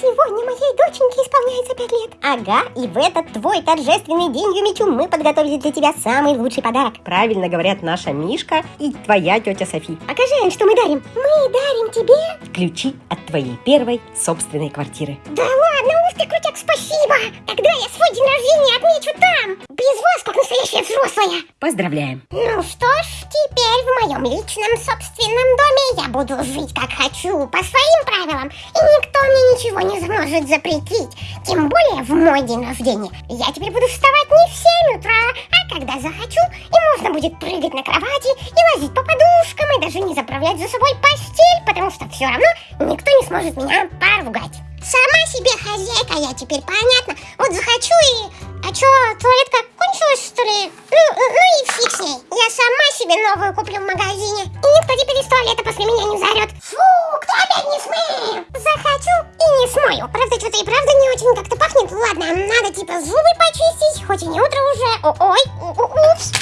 Сегодня моей доченьке исполняется пять лет. Ага, и в этот твой торжественный день, Юмичу, мы подготовили для тебя самый лучший подарок. Правильно говорят наша Мишка и твоя тетя Софи. Покажи, Ань, что мы дарим. Мы дарим тебе... Ключи от твоей первой собственной квартиры. Да ладно, ух ты, крутяк, спасибо. Тогда я свой день рождения отмечу там. Без вас, как настоящая взрослая. Поздравляем. Ну что ж, теперь в моем личном собственном доме я буду жить как хочу, по своим правилам. И никто мне ничего не сможет запретить. Тем более в мой день рождения. Я теперь буду вставать не в 7 утра, а когда захочу. И можно будет прыгать на кровати и лазить по подушкам, и даже не заправлять за собой постель, потому что все равно никто не сможет меня поругать. Сама себе хозяйка я теперь, понятно? Вот захочу и... А чё, туалетка кончилась, что ли? Ну, ну и фиг с ней. Я сама себе новую куплю в магазине. И никто теперь из туалета после меня не заорет. Фу, кто опять не смыл? Захочу и не смою. Правда, что-то и правда не очень как-то пахнет. Ладно, надо типа зубы почистить, хоть и не утро уже. О Ой, упс.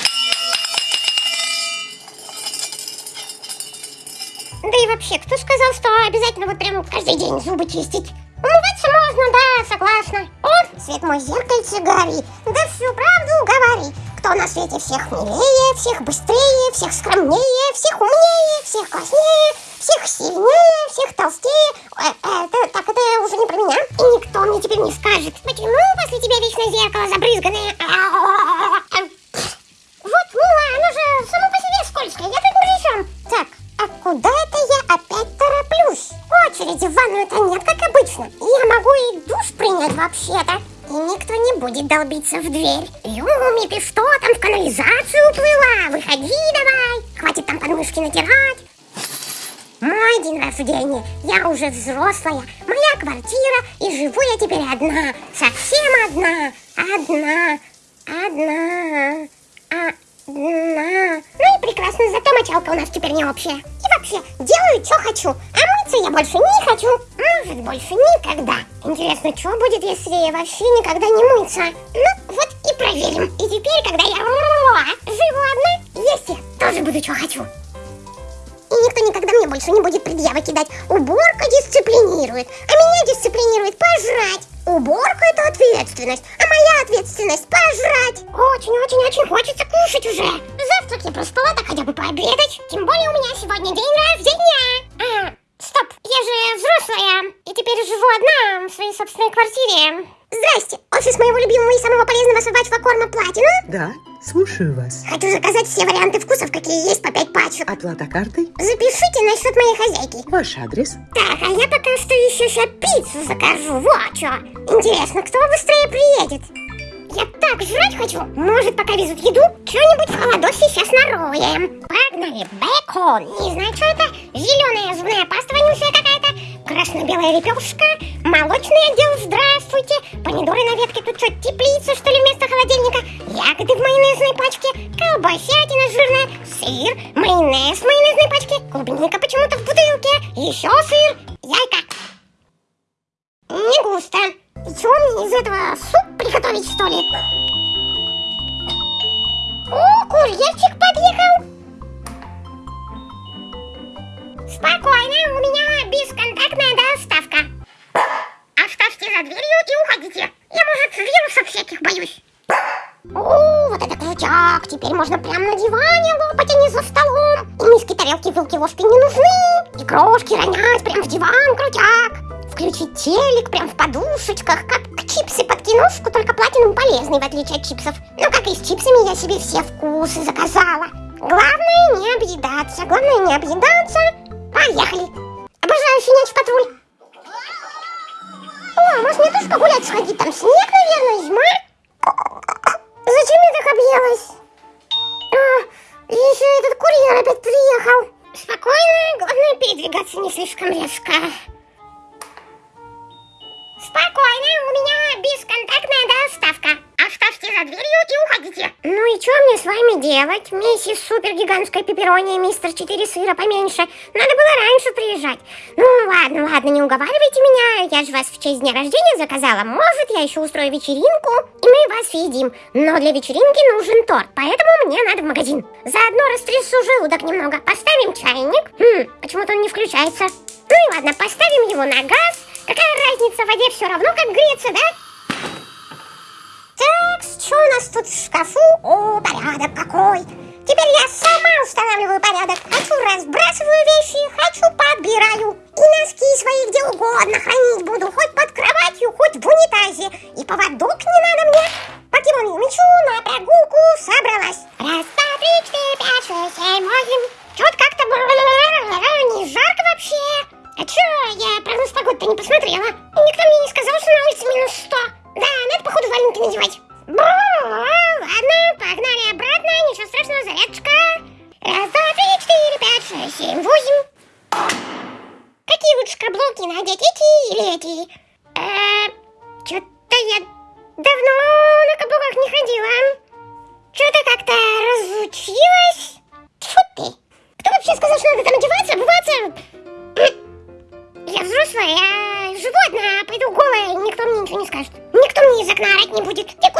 Да и вообще, кто сказал, что обязательно вот прям каждый день зубы чистить? Умываться можно, да, согласна. О, свет мой зеркальце горит. Да всю правду говори. Кто на свете всех милее, всех быстрее, всех скромнее, всех умнее, всех класснее, всех сильнее, всех толстее. Э, э, это, так, это уже не про меня. И никто мне теперь не скажет, почему после тебя вечно зеркало забрызганное. Вот, мила, оно же само по себе скользкое, я тут при. Так, а куда это я опять тороплюсь? Очереди в ванную-то нет, как обычно. Я могу и душ принять вообще-то. И никто не будет долбиться в дверь. Юми, ты что там в канализацию уплыла? Выходи давай. Хватит там подмышки натирать. Мой день рождения. Я уже взрослая. Моя квартира. И живу я теперь одна. Совсем одна. Одна. Одна. Одна. Ну и прекрасно, зато мочалка у нас теперь не общая. И вообще, делаю, что хочу. А мыться я больше не хочу. Может, больше никогда. Интересно, что будет, если вообще никогда не мыться? Ну, вот и проверим. И теперь, когда я живу одна, есть я тоже буду, что хочу. И никто никогда мне больше не будет предъявы кидать. Уборка дисциплинирует, а меня дисциплинирует пожрать. Уборка это ответственность, а моя ответственность пожрать. Очень-очень-очень хочется кушать уже. Завтрак я проспала, так хотя бы пообедать. Тем более у меня сегодня день рождения. А, стоп, я же взрослая. И теперь живу одна в своей собственной квартире. Здрасте, офис моего любимого и самого полезного собачьего корма Платину. Да, слушаю вас. Хочу заказать все варианты вкусов, какие есть по 5 пачек. Оплата картой? Запишите насчет моей хозяйки. Ваш адрес? Так, а я пока что еще сейчас пиццу закажу. Вот что. Интересно, кто быстрее приедет? Я так жрать хочу. Может, пока везут еду, что-нибудь в холодосе сейчас нароем. Погнали. Бекон. Не знаю, что это. Зеленая зубная паста вонючая какая-то. Красно-белая лепешка. Молочный отдел, здравствуйте. Помидоры на ветке. Тут что, теплица, что ли, вместо холодильника? Ягоды в майонезной пачке. Колбасятина жирная. Сыр. Майонез в майонезной пачке. Клубника почему-то в бутылке. Еще сыр. И что мне из этого суп приготовить, что ли? О, курьерчик подъехал. Спокойно, у меня бесконтактная доставка. Оставьте за дверью и уходите. Я, может, вирусов всяких боюсь. О, вот это крутяк! Теперь можно прямо на диване лопать, а не за столом. И миски, тарелки, вилки, ложки не нужны. И крошки ронять прямо в диван, крутяк. Включить телек прям в подушечках, как чипсы под киношку, только платинум полезный, в отличие от чипсов. Ну, как и с чипсами, я себе все вкусы заказала. Главное не объедаться, главное не объедаться. Спокойно, у меня бесконтактная доставка. Оставьте за дверью и уходите. Ну и что мне с вами делать? Миссис супер-гигантская пепперони и мистер 4 сыра поменьше. Надо было раньше приезжать. Ну ладно, ладно, не уговаривайте меня. Я же вас в честь дня рождения заказала. Может, я еще устрою вечеринку, и мы вас съедим. Но для вечеринки нужен торт, поэтому мне надо в магазин. Заодно растрясу желудок немного. Поставим чайник. Хм, почему-то он не включается. Ну и ладно, поставим его на газ Какая разница, в воде все равно как греться, да? Так, что у нас тут в шкафу? О, порядок какой! Теперь я сама устанавливаю порядок. Хочу разбрасываю вещи, хочу подбираю. И носки свои где угодно хранить буду. Хоть под кроватью, хоть в унитазе. И поводок не надо мне. Покемон мечу на прогулку собралась. Раз, два, три, четыре, пять, шесть, семь, восемь. Чё-то как-то не жарко вообще. А чё, я прогноз погоды-то не посмотрела. Никто мне не сказал, что на улице минус сто. Да, надо походу валенки надевать. Бу, ладно, погнали обратно, ничего страшного, зарядочка. Раз, два, три, четыре, пять, шесть, семь, восемь. Какие лучше каблуки надеть, эти или эти? Э, Что-то я давно на каблуках не ходила. Что-то как-то разучилась. Тьфу ты. Кто вообще сказал, что надо там одеваться, ничего не скажет. Никто мне из окна орать не будет. Ты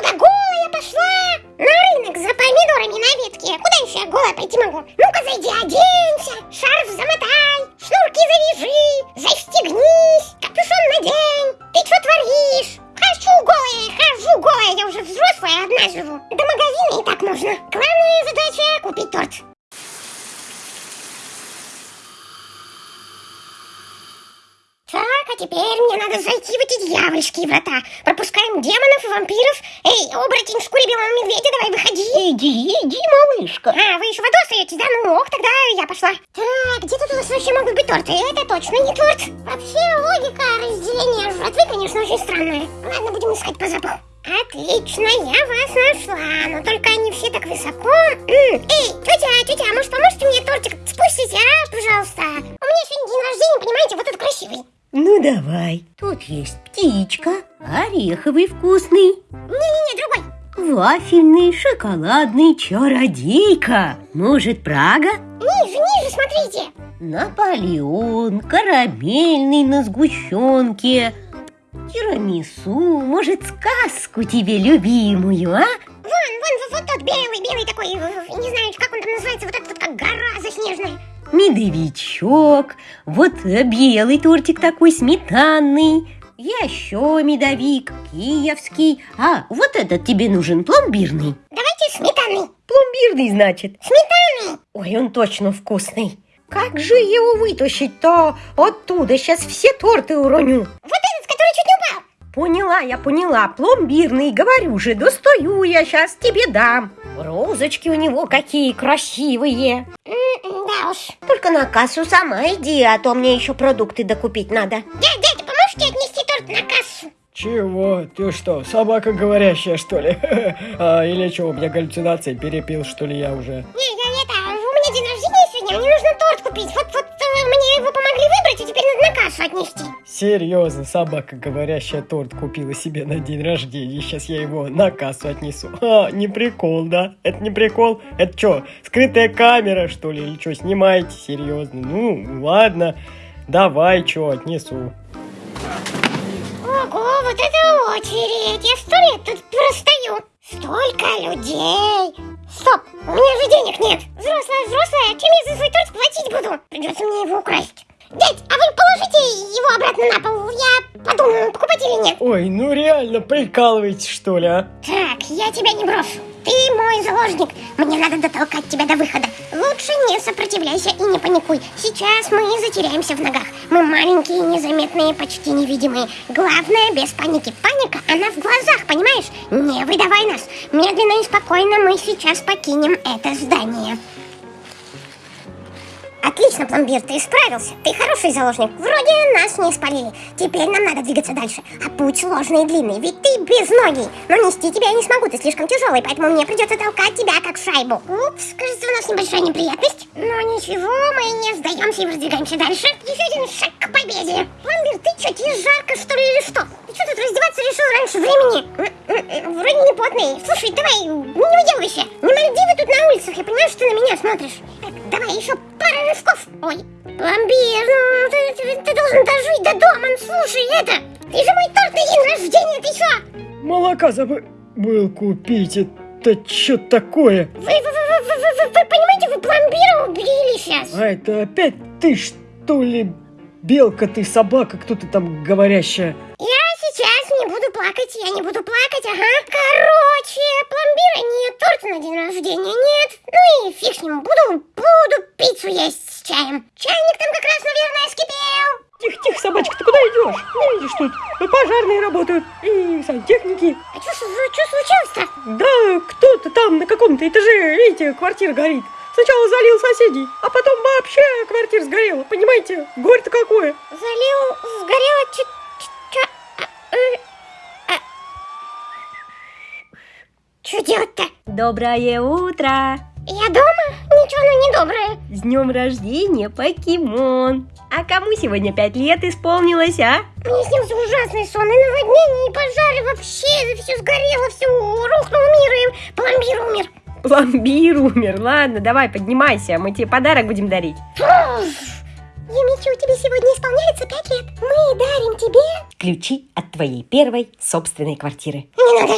оборотень шкуре белого медведя, давай выходи. Иди, иди, малышка. А, вы еще воду остаетесь, да? Ну ок, тогда я пошла. Так, где тут у нас вообще могут быть торты? Это точно не торт. Вообще логика разделения жратвы, конечно, очень странная. Ладно, будем искать по запаху. Отлично, я вас нашла, но только они все так высоко. Эй, тетя, тетя, а может поможете мне тортик спустить, а, пожалуйста? У меня сегодня день рождения, понимаете, вот этот красивый. Давай. Тут есть птичка, ореховый вкусный, Не-не-не, другой. вафельный, шоколадный, чародейка. Может, Прага? Ниже, ниже, смотрите. Наполеон, карамельный на сгущенке, тирамису, может, сказку тебе любимую, а? Вон, вон, вот, вот тот белый, белый такой, э, не знаю, как он там называется, вот этот вот как гора заснеженная. Медовичок, вот белый тортик такой сметанный, еще медовик, киевский, а вот этот тебе нужен пломбирный. Давайте сметанный. Пломбирный, значит. Сметанный. Ой, он точно вкусный. Как же его вытащить-то оттуда? Сейчас все торты уроню. Вот этот, который чуть не упал. Поняла, я поняла. Пломбирный, говорю же, достаю я сейчас тебе дам. Розочки у него какие красивые. М, Да уж. Только на кассу сама иди, а то мне еще продукты докупить надо. Дядя, дядя, поможете отнести торт на кассу? Чего? Ты что, собака говорящая, что ли? А, или что, у меня галлюцинации, перепил, что ли, я уже? Не, я это, у меня день рождения сегодня, мне нужно торт купить. Вот, вот отнести. Серьезно, собака говорящая торт купила себе на день рождения. Сейчас я его на кассу отнесу. А, не прикол, да? Это не прикол? Это что, скрытая камера, что ли? Или что, снимаете? Серьезно? Ну, ладно. Давай, что, отнесу. Ого, вот это очередь. Я сто лет тут простою. Столько людей. Стоп, у меня же денег нет. Взрослая, взрослая, чем я за свой торт платить буду? Придется мне его украсть. Дядь, а вы положите его обратно на пол? Я подумаю, покупать или нет. Ой, ну реально, прикалываетесь, что ли, а? Так, я тебя не брошу. Ты мой заложник. Мне надо дотолкать тебя до выхода. Лучше не сопротивляйся и не паникуй. Сейчас мы затеряемся в ногах. Мы маленькие, незаметные, почти невидимые. Главное, без паники. Паника, она в глазах, понимаешь? Не выдавай нас. Медленно и спокойно мы сейчас покинем это здание. Отлично, пломбир, ты справился. Ты хороший заложник. Вроде нас не спалили. Теперь нам надо двигаться дальше. А путь сложный и длинный, ведь ты без ноги. Но нести тебя я не смогу, ты слишком тяжелый, поэтому мне придется толкать тебя как шайбу. Упс, кажется, у нас небольшая неприятность. Но ничего, мы не сдаемся и продвигаемся дальше. Еще один шаг к победе. Пломбир, ты что, тебе жарко что ли или что? Ты что тут раздеваться решил раньше времени? Вроде не потный. Слушай, давай, не уделывайся. Не Мальдивы тут на улицах, я понимаю, что ты на меня смотришь. Давай еще пара рывков. Ой, пломбир, ну ты, ты- ты должен дожить до дома. Ну, слушай, это, ты же мой торт на день рождения, ты что? Молока забыл купить. Это что такое? Вы, вы, вы, вы, вы, вы- вы понимаете, вы пломбира убили сейчас. А это опять ты, что ли, Белка ты, собака, кто ты там говорящая? Я сейчас не буду плакать, я не буду плакать, ага. Короче, пломбира нет, торта на день рождения нет. Ну и фиг с ним, буду пиццу есть с чаем. Чайник там как раз, наверное, скипел. Тихо, тихо, собачка, ты куда идешь? Не видишь, тут пожарные работают и сантехники. А что случилось-то? Да, кто-то там на каком-то этаже, видите, квартира горит. Сначала залил соседей, а потом вообще квартира сгорела. Понимаете, горе-то какое. Залил, сгорело чуть... Что делать-то? Доброе утро! Я дома? Ничего, ну недоброе. С днем рождения, покемон! А кому сегодня пять лет исполнилось, а? Мне снился ужасный сон, и наводнение, и пожары, вообще все сгорело, все рухнул мир, и пломбир умер. Пломбир умер. Ладно, давай, поднимайся, мы тебе подарок будем дарить. Юмичу, тебе сегодня исполняется пять лет. Мы дарим тебе... Ключи от твоей первой собственной квартиры. Не надо,